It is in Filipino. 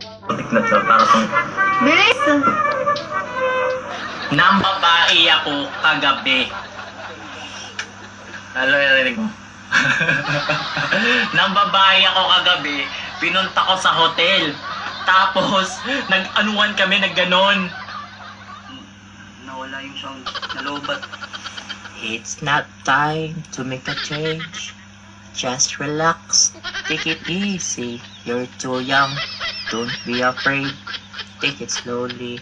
Tiklat sa para pang Bilis! Nang babae ako kagabi. Yung narinig mo? Nang babae ako kagabi, pinunta ko sa hotel. Tapos, nag-anuan kami, nagganon. Nawala yung sound. Nalobat. It's not time to make a change. Just relax. Take it easy. You're too young. Don't be afraid. Take it slowly.